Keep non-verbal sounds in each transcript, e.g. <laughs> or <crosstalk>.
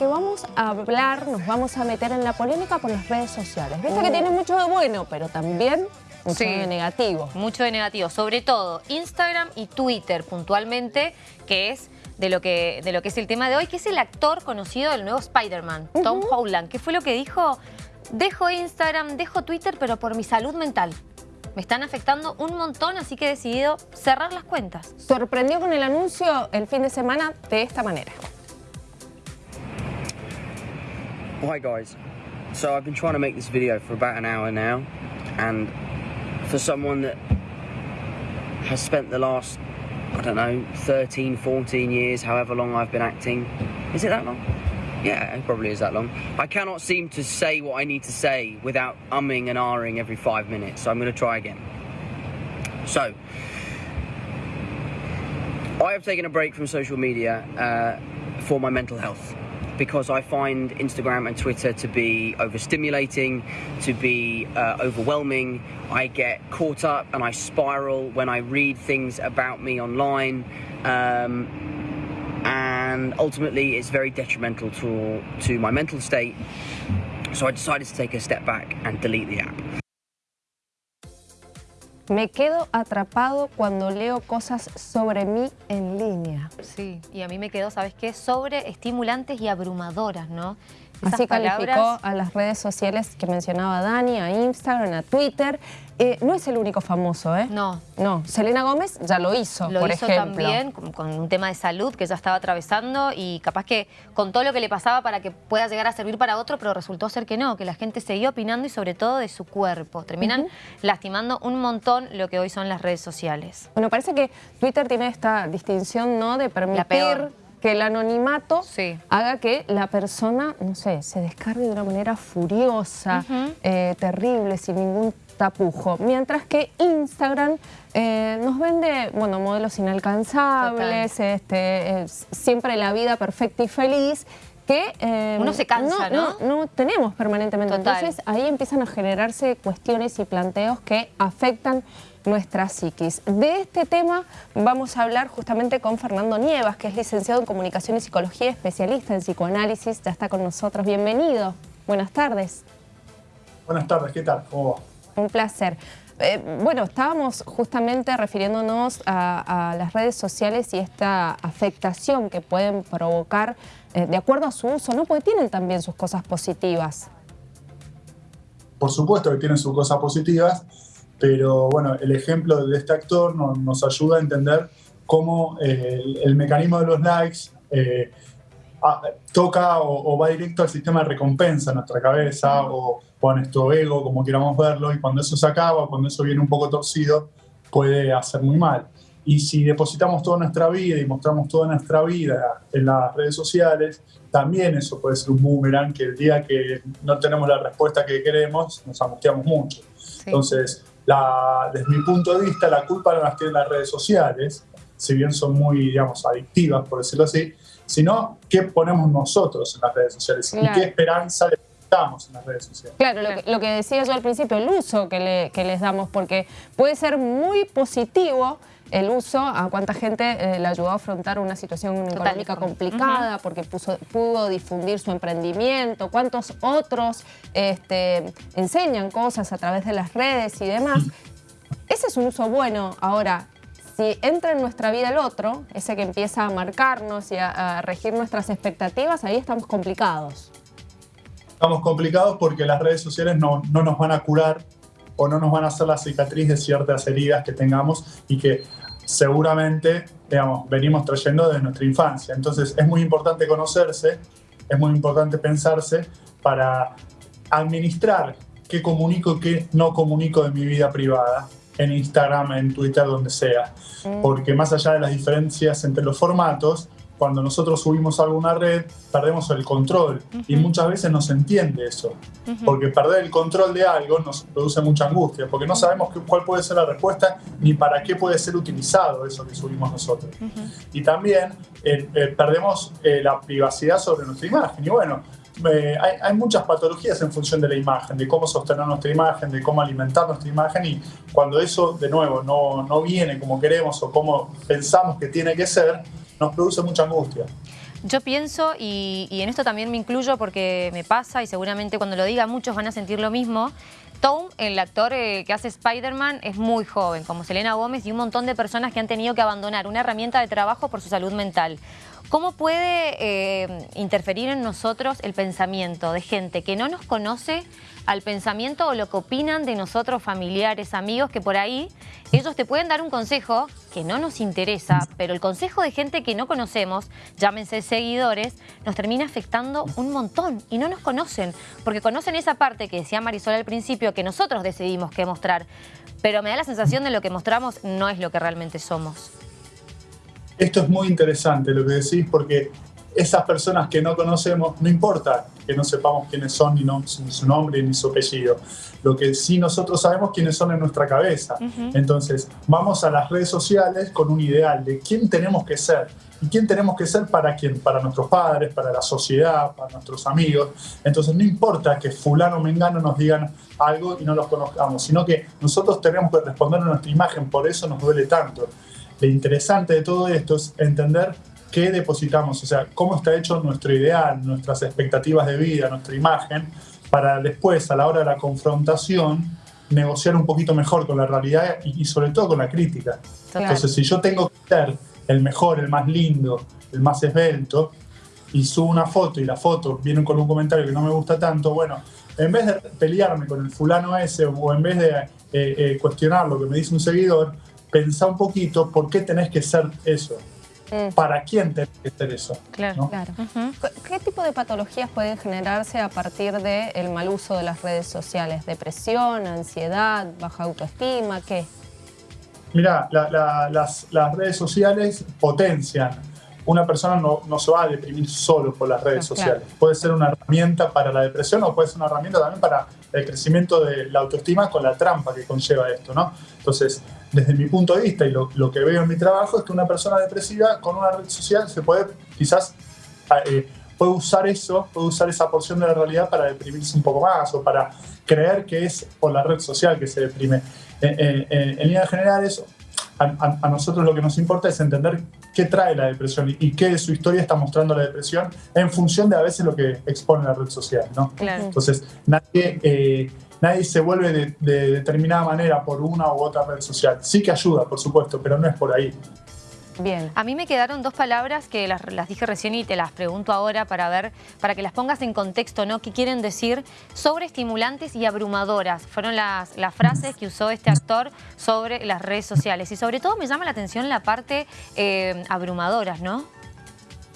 porque vamos a hablar, nos vamos a meter en la polémica por las redes sociales. Viste que tiene mucho de bueno, pero también mucho de negativo. Mucho de negativo, sobre todo Instagram y Twitter puntualmente, que es de lo que, de lo que es el tema de hoy, que es el actor conocido del nuevo Spider-Man, Tom Holland, que fue lo que dijo, dejo Instagram, dejo Twitter, pero por mi salud mental. Me están afectando un montón, así que he decidido cerrar las cuentas. Sorprendió con el anuncio el fin de semana de esta manera. Hi guys, so I've been trying to make this video for about an hour now and for someone that has spent the last, I don't know, 13, 14 years, however long I've been acting, is it that long? Yeah, it probably is that long. I cannot seem to say what I need to say without umming and ahhing every five minutes, so I'm going to try again. So, I have taken a break from social media uh, for my mental health because I find Instagram and Twitter to be overstimulating, to be uh, overwhelming. I get caught up and I spiral when I read things about me online. Um, and ultimately it's very detrimental to, to my mental state. So I decided to take a step back and delete the app. Me quedo atrapado cuando leo cosas sobre mí en línea. Sí, y a mí me quedó, ¿sabes qué? Sobre estimulantes y abrumadoras, ¿no? Así calificó a las redes sociales que mencionaba Dani, a Instagram, a Twitter. Eh, no es el único famoso, ¿eh? No. No, Selena Gómez ya lo hizo, lo por hizo ejemplo. también con, un tema de salud que ya estaba atravesando y capaz que con todo lo que le pasaba para que pueda llegar a servir para otro, pero resultó ser que no, que la gente seguía opinando y sobre todo de su cuerpo. Terminan lastimando un montón lo que hoy son las redes sociales. Bueno, parece que Twitter tiene esta distinción, ¿no?, de permitir que el anonimato haga que la persona, no sé, se descargue de una manera furiosa, eh, terrible, sin ningún tapujo. Mientras que Instagram eh, nos vende, bueno, modelos inalcanzables, este, siempre la vida perfecta y feliz, que eh, uno se cansa, ¿no? ¿no? tenemos permanentemente. Entonces ahí empiezan a generarse cuestiones y planteos que afectan nuestra psiquis. De este tema vamos a hablar justamente con Fernando Nievas, que es licenciado en Comunicación y Psicología, especialista en psicoanálisis. Ya está con nosotros. Bienvenido. Buenas tardes. Buenas tardes, ¿qué tal? ¿Cómo va? Un placer. Eh, bueno, estábamos justamente refiriéndonos a, las redes sociales y esta afectación que pueden provocar eh, de acuerdo a su uso, ¿no? Porque tienen también sus cosas positivas. Por supuesto que tienen sus cosas positivas pero bueno, el ejemplo de este actor nos, ayuda a entender cómo eh, el, mecanismo de los likes eh, toca o, va directo al sistema de recompensa en nuestra cabeza o, o, a nuestro ego, como queramos verlo, y cuando eso se acaba, cuando eso viene un poco torcido, puede hacer muy mal. Y si depositamos toda nuestra vida y mostramos toda nuestra vida en las redes sociales, también eso puede ser un boomerang que el día que no tenemos la respuesta que queremos, nos angustiamos mucho. Entonces, desde mi punto de vista, la culpa no las tienen las redes sociales, si bien son muy, digamos, adictivas, por decirlo así, sino qué ponemos nosotros en las redes sociales y qué esperanza le damos en las redes sociales. Claro, lo que, decía yo al principio, el uso que, que les damos, porque puede ser muy positivo el uso, a cuánta gente eh, le ayudó a afrontar una situación económica complicada porque pudo difundir su emprendimiento, cuántos otros este, enseñan cosas a través de las redes y demás. Ese es un uso bueno. Ahora, si entra en nuestra vida el otro, ese que empieza a marcarnos y a, regir nuestras expectativas, ahí estamos complicados. Estamos complicados porque las redes sociales no, no nos van a curar o no nos van a hacer la cicatriz de ciertas heridas que tengamos y que seguramente, digamos, venimos trayendo desde nuestra infancia. Entonces es muy importante conocerse, es muy importante pensarse para administrar qué comunico y qué no comunico de mi vida privada en Instagram, en Twitter, donde sea. Mm. Porque más allá de las diferencias entre los formatos, cuando nosotros subimos a alguna red, perdemos el control. Y muchas veces no se entiende eso. Porque perder el control de algo nos produce mucha angustia, porque no sabemos cuál puede ser la respuesta ni para qué puede ser utilizado eso que subimos nosotros. Y también eh, eh, perdemos eh, la privacidad sobre nuestra imagen. Y bueno, hay, hay, muchas patologías en función de la imagen, de cómo sostener nuestra imagen, de cómo alimentar nuestra imagen y cuando eso de nuevo no, no viene como queremos o como pensamos que tiene que ser, nos produce mucha angustia. Yo pienso, y, en esto también me incluyo porque me pasa y seguramente cuando lo diga muchos van a sentir lo mismo, Tom, el actor eh, que hace Spider-Man, es muy joven, como Selena Gómez y un montón de personas que han tenido que abandonar una herramienta de trabajo por su salud mental. ¿Cómo puede eh, interferir en nosotros el pensamiento de gente que no nos conoce al pensamiento o lo que opinan de nosotros, familiares, amigos, que por ahí ellos te pueden dar un consejo que no nos interesa, pero el consejo de gente que no conocemos, llámense seguidores, nos termina afectando un montón y no nos conocen, porque conocen esa parte que decía Marisol al principio, que nosotros decidimos qué mostrar, pero me da la sensación de lo que mostramos no es lo que realmente somos. Esto es muy interesante lo que decís porque esas personas que no conocemos, no importa que no sepamos quiénes son, ni, no, su nombre, ni su apellido. Lo que sí nosotros sabemos quiénes son en nuestra cabeza. Entonces, vamos a las redes sociales con un ideal de quién tenemos que ser. ¿Y quién tenemos que ser para quién? Para nuestros padres, para la sociedad, para nuestros amigos. Entonces, no importa que fulano o mengano nos digan algo y no los conozcamos, sino que nosotros tenemos que responder a nuestra imagen, por eso nos duele tanto. Lo interesante de todo esto es entender qué depositamos, o sea, cómo está hecho nuestro ideal, nuestras expectativas de vida, nuestra imagen, para después, a la hora de la confrontación, negociar un poquito mejor con la realidad y, sobre todo con la crítica. Entonces, si yo tengo que ser el mejor, el más lindo, el más esbelto, y subo una foto y la foto viene con un comentario que no me gusta tanto, bueno, en vez de pelearme con el fulano ese o en vez de eh, eh, cuestionar lo que me dice un seguidor, pensá un poquito por qué tenés que ser eso. Mm. ¿Para quién tiene que ser eso? Claro, claro. ¿Qué tipo de patologías pueden generarse a partir del mal uso de las redes sociales? ¿Depresión, ansiedad, baja autoestima? ¿Qué? Mira, las, redes sociales potencian. Una persona no, no, se va a deprimir solo por las redes sociales. Puede ser una herramienta para la depresión o puede ser una herramienta también para el crecimiento de la autoestima con la trampa que conlleva esto, ¿no? Entonces, desde mi punto de vista y lo, que veo en mi trabajo es que una persona depresiva con una red social se puede quizás eh, puede usar eso, puede usar esa porción de la realidad para deprimirse un poco más o para creer que es por la red social que se deprime. Eh, eh, en líneas generales, a, a, nosotros lo que nos importa es entender qué trae la depresión y, qué de su historia está mostrando la depresión en función de a veces lo que expone la red social. ¿no? Entonces, nadie nadie se vuelve de, determinada manera por una u otra red social. Sí que ayuda, por supuesto, pero no es por ahí. Bien. A mí me quedaron dos palabras que las, dije recién y te las pregunto ahora para ver, para que las pongas en contexto, ¿no? ¿Qué quieren decir? Sobreestimulantes y abrumadoras. Fueron las, las frases que usó este actor sobre las redes sociales. Y sobre todo me llama la atención la parte eh, abrumadoras, ¿no?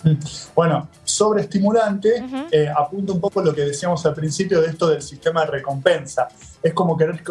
<laughs> Bueno, sobreestimulante eh, apunta un poco lo que decíamos al principio de esto del sistema de recompensa. Es como querer,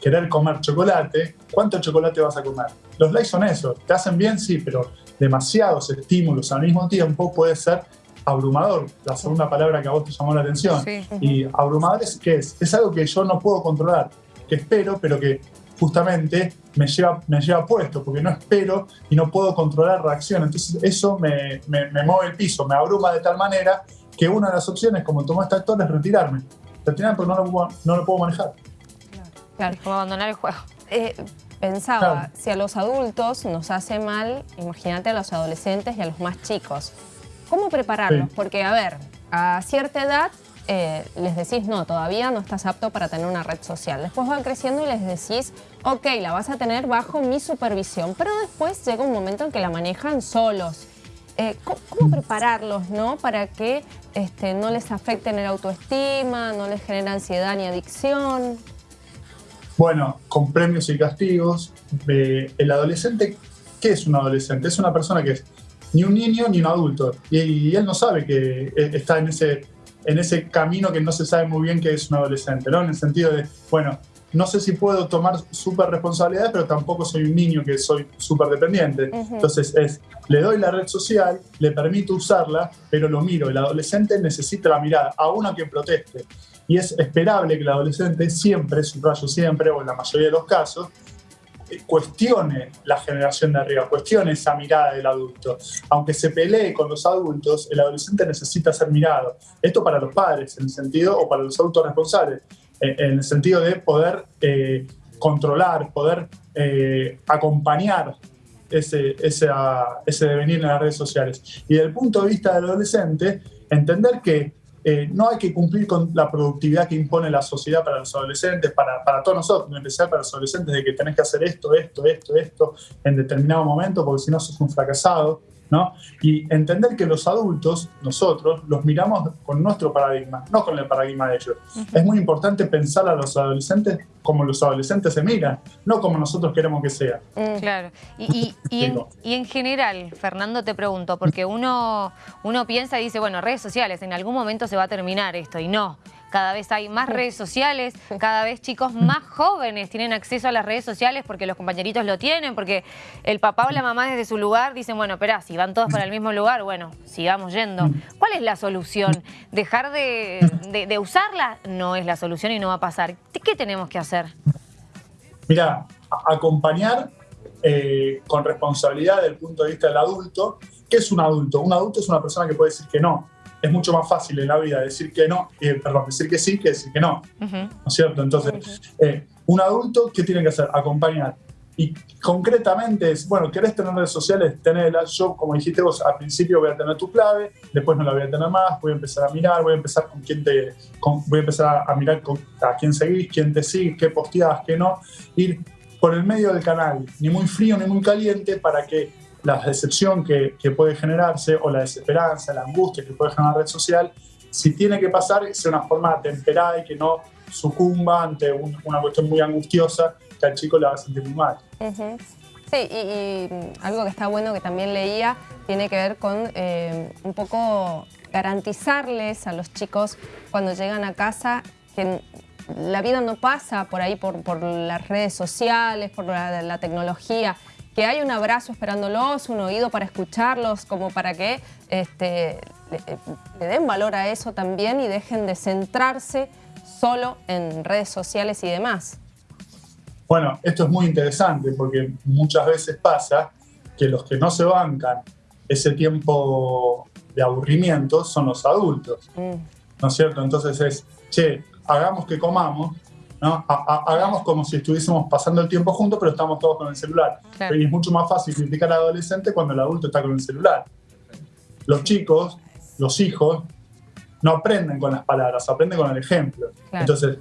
querer comer chocolate. ¿Cuánto chocolate vas a comer? Los likes son eso. ¿Te hacen bien? Sí, pero demasiados estímulos al mismo tiempo puede ser abrumador, la segunda palabra que a vos te llamó la atención. Y abrumador es qué es? Es algo que yo no puedo controlar, que espero, pero que justamente me lleva, me lleva puesto, porque no espero y no puedo controlar reacción. Entonces eso me, me, mueve el piso, me abruma de tal manera que una de las opciones, como tomó este actor, es retirarme. Retirarme porque no lo, puedo, no lo puedo manejar. Claro, es como abandonar el juego. Eh, pensaba, si a los adultos nos hace mal, imagínate a los adolescentes y a los más chicos. ¿Cómo prepararlos? Porque, a ver, a cierta edad eh, les decís, no, todavía no estás apto para tener una red social. Después van creciendo y les decís, ok, la vas a tener bajo mi supervisión, pero después llega un momento en que la manejan solos. Eh, ¿cómo, prepararlos no? para que este, no les afecten el autoestima, no les genere ansiedad ni adicción? Bueno, con premios y castigos, eh, el adolescente, ¿qué es un adolescente? Es una persona que es ni un niño ni un adulto y él no sabe que está en ese en ese camino que no se sabe muy bien que es un adolescente, ¿no? En el sentido de, bueno, no sé si puedo tomar súper responsabilidades, pero tampoco soy un niño que soy súper dependiente. Entonces es, le doy la red social, le permito usarla, pero lo miro. El adolescente necesita la mirada, aún a quien proteste. Y es esperable que el adolescente siempre, subrayo siempre, o en la mayoría de los casos, cuestione la generación de arriba, cuestione esa mirada del adulto. Aunque se pelee con los adultos, el adolescente necesita ser mirado. Esto para los padres, en el sentido, o para los adultos responsables, eh, en el sentido de poder eh, controlar, poder eh, acompañar ese, ese devenir en las redes sociales. Y desde el punto de vista del adolescente, entender que eh, no hay que cumplir con la productividad que impone la sociedad para los adolescentes, para, para todos nosotros, en especial para los adolescentes, de que tenés que hacer esto, esto, esto, esto en determinado momento, porque si no sos un fracasado. ¿No? Y entender que los adultos, nosotros, los miramos con nuestro paradigma, no con el paradigma de ellos. Es muy importante pensar a los adolescentes como los adolescentes se miran, no como nosotros queremos que sea. Mm. Claro. <laughs> Y, en, general, Fernando, te pregunto, porque uno, uno piensa y dice, bueno, redes sociales, en algún momento se va a terminar esto, y no cada vez hay más redes <laughs> sociales, cada vez chicos más jóvenes tienen acceso a las redes sociales porque los compañeritos lo tienen, porque el papá o la mamá desde su lugar dicen, bueno, espera, si van todos para el mismo lugar, bueno, sigamos yendo. ¿Cuál es la solución? ¿Dejar de, usarla? No es la solución y no va a pasar. ¿Qué tenemos que hacer? Mira, acompañar eh, con responsabilidad desde el punto de vista del adulto. ¿Qué es un adulto? Un adulto es una persona que puede decir que no es mucho más fácil en la vida decir que no, eh, perdón, decir que sí que decir que no. ¿No es cierto? Entonces, eh, un adulto, ¿qué tiene que hacer? Acompañar. Y concretamente es, bueno, ¿querés tener redes sociales? Tenerlas. Yo, como dijiste vos, al principio voy a tener tu clave, después no la voy a tener más, voy a empezar a mirar, voy a empezar con quién te, voy a empezar a mirar a quién seguís, quién te sigue, qué posteas, qué no. Ir por el medio del canal, ni muy frío ni muy caliente, para que la decepción que, puede generarse o la desesperanza, la angustia que puede generar la red social, si tiene que pasar, sea una forma temperada y que no sucumba ante una cuestión muy angustiosa que al chico le va a sentir muy mal. Sí, y, algo que está bueno que también leía tiene que ver con eh, un poco garantizarles a los chicos cuando llegan a casa que la vida no pasa por ahí, por, por las redes sociales, por la tecnología, que hay un abrazo esperándolos, un oído para escucharlos, como para que este, le, den valor a eso también y dejen de centrarse solo en redes sociales y demás. Bueno, esto es muy interesante porque muchas veces pasa que los que no se bancan ese tiempo de aburrimiento son los adultos, mm. ¿no es cierto? Entonces es, che, hagamos que comamos, hagamos como si estuviésemos pasando el tiempo juntos, pero estamos todos con el celular. Y es mucho más fácil criticar al adolescente cuando el adulto está con el celular. Los chicos, los hijos, no aprenden con las palabras, aprenden con el ejemplo. Entonces,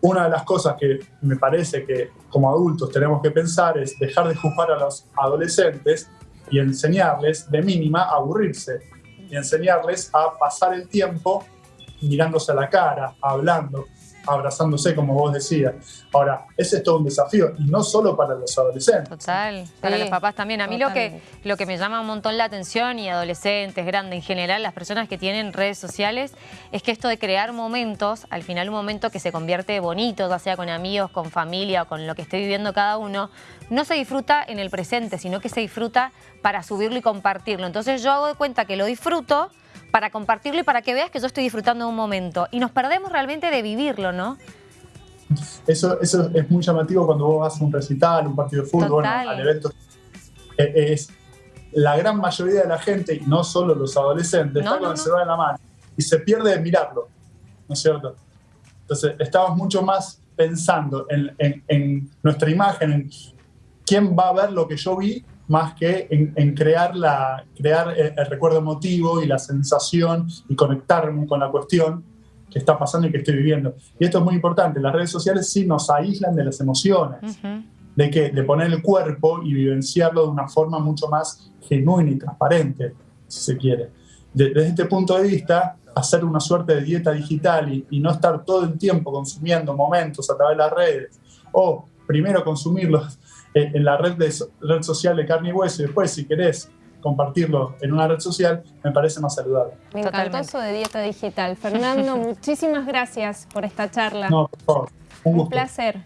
una de las cosas que me parece que como adultos tenemos que pensar es dejar de juzgar a los adolescentes y enseñarles de mínima a aburrirse y enseñarles a pasar el tiempo mirándose a la cara, hablando, abrazándose, como vos decías. Ahora, ese es todo un desafío, y no solo para los adolescentes. Total, para los papás también. A mí lo que, lo que me llama un montón la atención, y adolescentes, grandes, en general, las personas que tienen redes sociales, es que esto de crear momentos, al final un momento que se convierte bonito, ya sea con amigos, con familia o con lo que esté viviendo cada uno, no se disfruta en el presente, sino que se disfruta para subirlo y compartirlo. Entonces yo hago de cuenta que lo disfruto, para compartirlo y para que veas que yo estoy disfrutando de un momento. Y nos perdemos realmente de vivirlo, ¿no? Eso, eso es muy llamativo cuando vos vas a un recital, un partido de fútbol, al evento. Eh, es la gran mayoría de la gente, y no solo los adolescentes, está con el celular en la mano y se pierde de mirarlo, ¿no es cierto? Entonces, estamos mucho más pensando en, en nuestra imagen, en quién va a ver lo que yo vi más que en, crear, la, crear el, recuerdo emotivo y la sensación y conectarme con la cuestión que está pasando y que estoy viviendo. Y esto es muy importante, las redes sociales sí nos aíslan de las emociones, de, que, de poner el cuerpo y vivenciarlo de una forma mucho más genuina y transparente, si se quiere. desde este punto de vista, hacer una suerte de dieta digital y, y no estar todo el tiempo consumiendo momentos a través de las redes, o primero consumirlos eh, en la red, de, red social de carne y hueso y después si querés compartirlo en una red social, me parece más saludable. Me encantó eso de dieta digital. Fernando, <laughs> muchísimas gracias por esta charla. No, por favor. Un, Un placer.